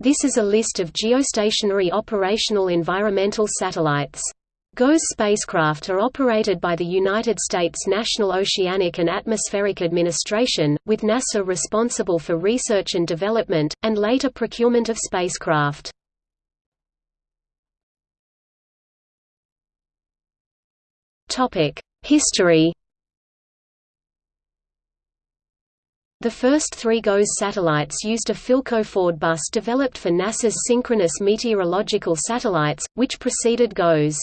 This is a list of geostationary operational environmental satellites. GOES spacecraft are operated by the United States National Oceanic and Atmospheric Administration, with NASA responsible for research and development, and later procurement of spacecraft. History The first three GOES satellites used a Philco Ford bus developed for NASA's synchronous meteorological satellites, which preceded GOES.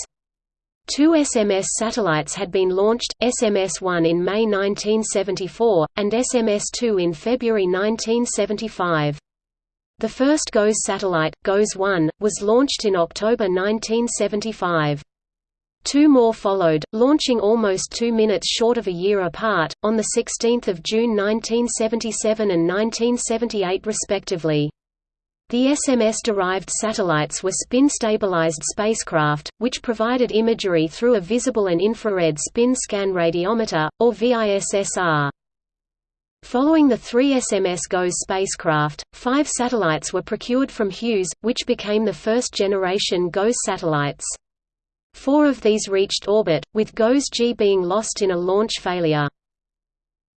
Two SMS satellites had been launched, SMS-1 in May 1974, and SMS-2 in February 1975. The first GOES satellite, GOES-1, was launched in October 1975. Two more followed, launching almost two minutes short of a year apart, on 16 June 1977 and 1978 respectively. The SMS-derived satellites were spin-stabilized spacecraft, which provided imagery through a visible and infrared spin scan radiometer, or VISSR. Following the three SMS GOES spacecraft, five satellites were procured from Hughes, which became the first-generation GOES satellites. Four of these reached orbit, with GOES-G being lost in a launch failure.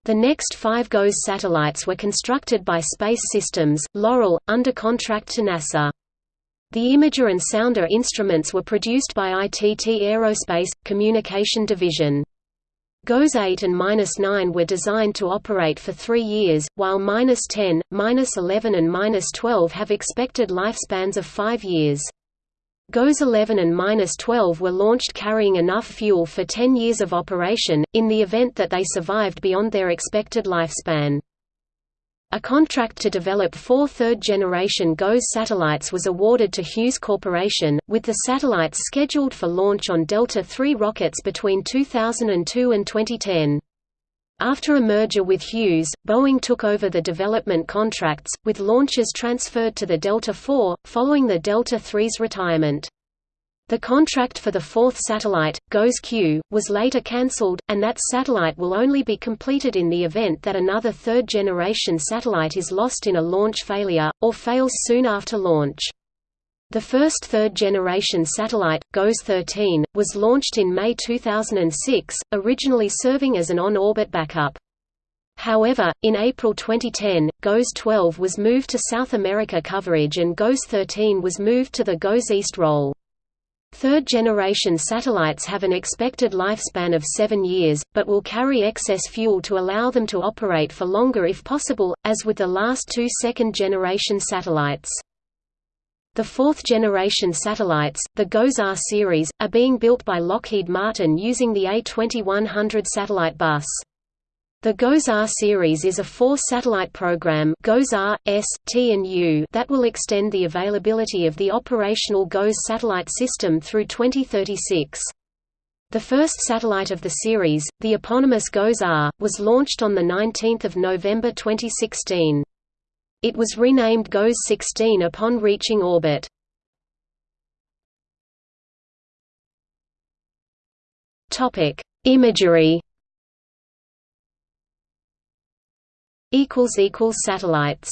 The next five GOES satellites were constructed by Space Systems, Loral, under contract to NASA. The imager and sounder instruments were produced by ITT Aerospace, Communication Division. GOES 8 and -9 were designed to operate for three years, while -10, -11 and -12 have expected lifespans of five years. GOES 11 and -12 were launched carrying enough fuel for 10 years of operation, in the event that they survived beyond their expected lifespan. A contract to develop four third-generation GOES satellites was awarded to Hughes Corporation, with the satellites scheduled for launch on Delta III rockets between 2002 and 2010. After a merger with Hughes, Boeing took over the development contracts, with launches transferred to the Delta IV, following the Delta III's retirement. The contract for the fourth satellite, GOES-Q, was later cancelled, and that satellite will only be completed in the event that another third-generation satellite is lost in a launch failure, or fails soon after launch. The first third-generation satellite, GOES-13, was launched in May 2006, originally serving as an on-orbit backup. However, in April 2010, GOES-12 was moved to South America coverage and GOES-13 was moved to the GOES East role. Third-generation satellites have an expected lifespan of seven years, but will carry excess fuel to allow them to operate for longer if possible, as with the last two second-generation satellites. The fourth-generation satellites, the GOES-R series, are being built by Lockheed Martin using the A2100 satellite bus. The GOES-R series is a four-satellite program GOES-R, S, T and U that will extend the availability of the operational GOES satellite system through 2036. The first satellite of the series, the eponymous GOES-R, was launched on 19 November 2016. It was renamed GOES-16 upon reaching orbit. Topic: Imagery. Satellites.